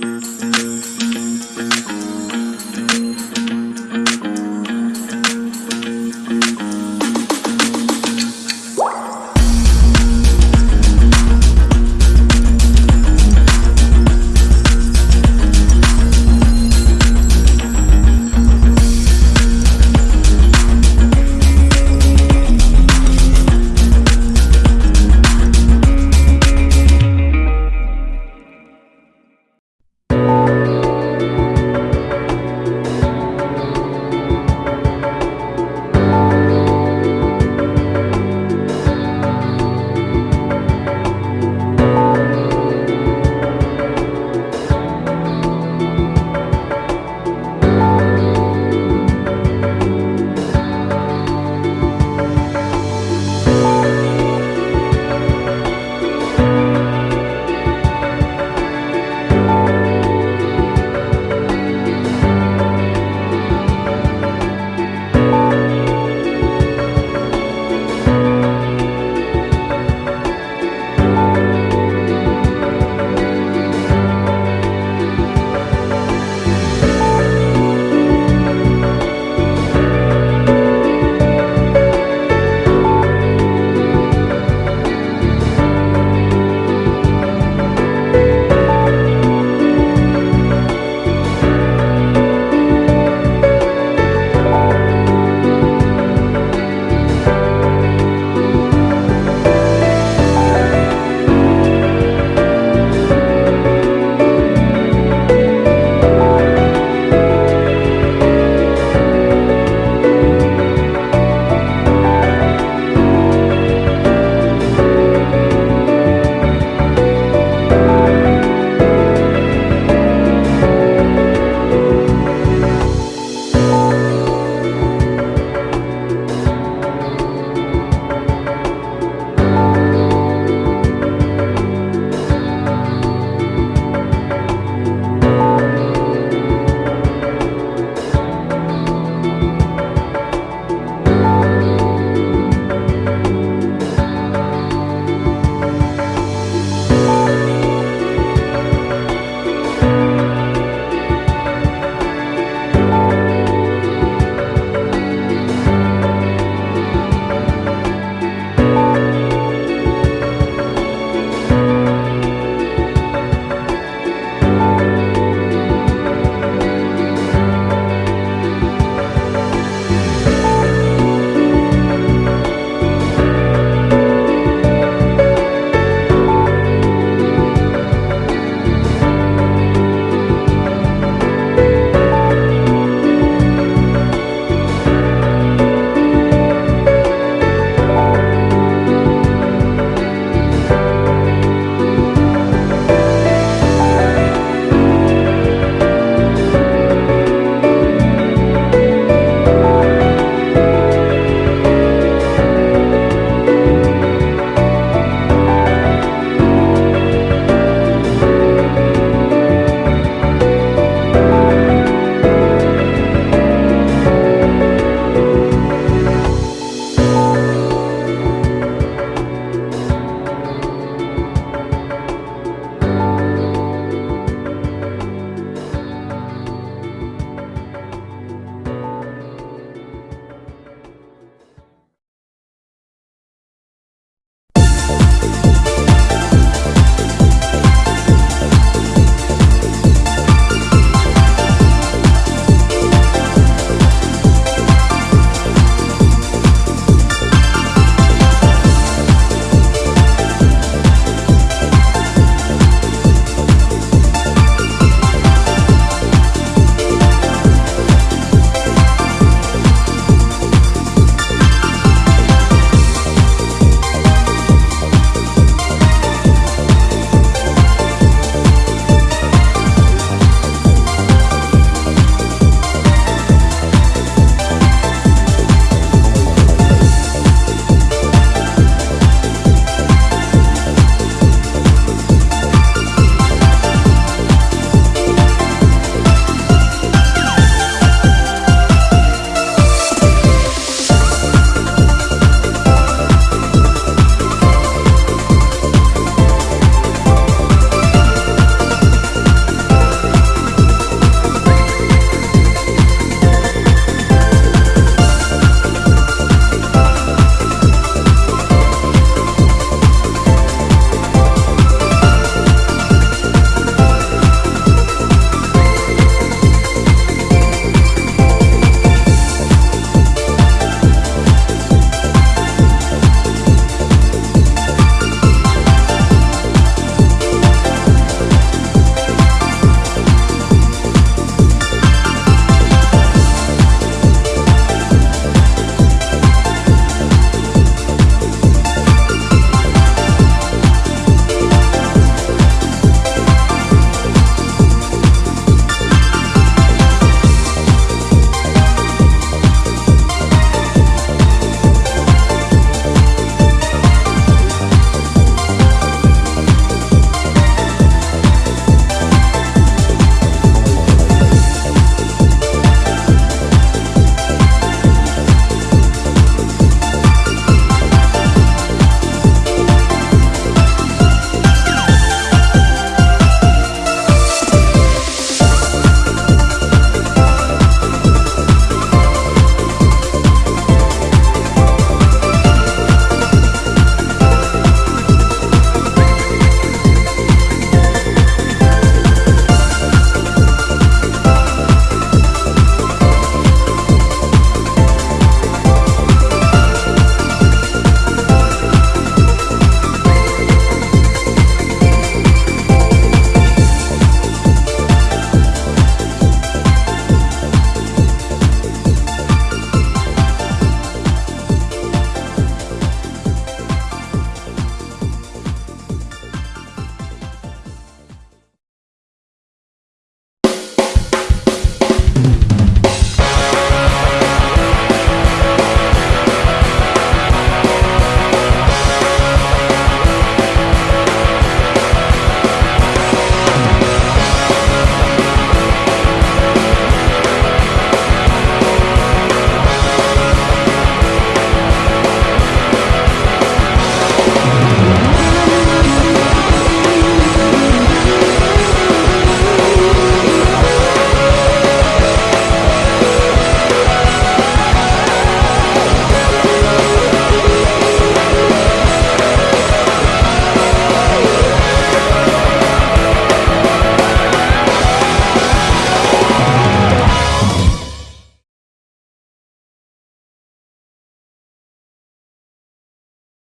Música